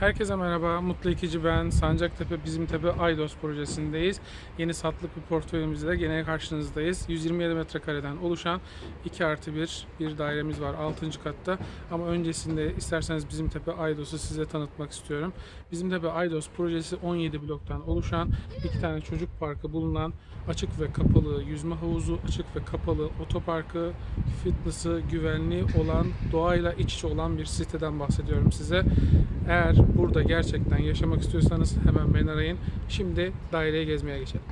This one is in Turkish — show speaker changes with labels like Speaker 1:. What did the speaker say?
Speaker 1: Herkese merhaba, Mutlu İkici ben. Sancaktepe Bizimtepe Aydos projesindeyiz. Yeni satlık bir portföyümüzle gene karşınızdayız. 127 metrekareden oluşan 2 artı 1 bir dairemiz var 6. katta. Ama öncesinde isterseniz Bizimtepe Aydos'u size tanıtmak istiyorum. Bizimtepe Aydos projesi 17 bloktan oluşan iki tane çocuk parkı bulunan açık ve kapalı yüzme havuzu, açık ve kapalı otoparkı, fitness'ı, güvenliği olan, doğayla iç içe olan bir siteden bahsediyorum size. Eğer burada gerçekten yaşamak istiyorsanız hemen beni arayın. Şimdi daireye gezmeye geçelim.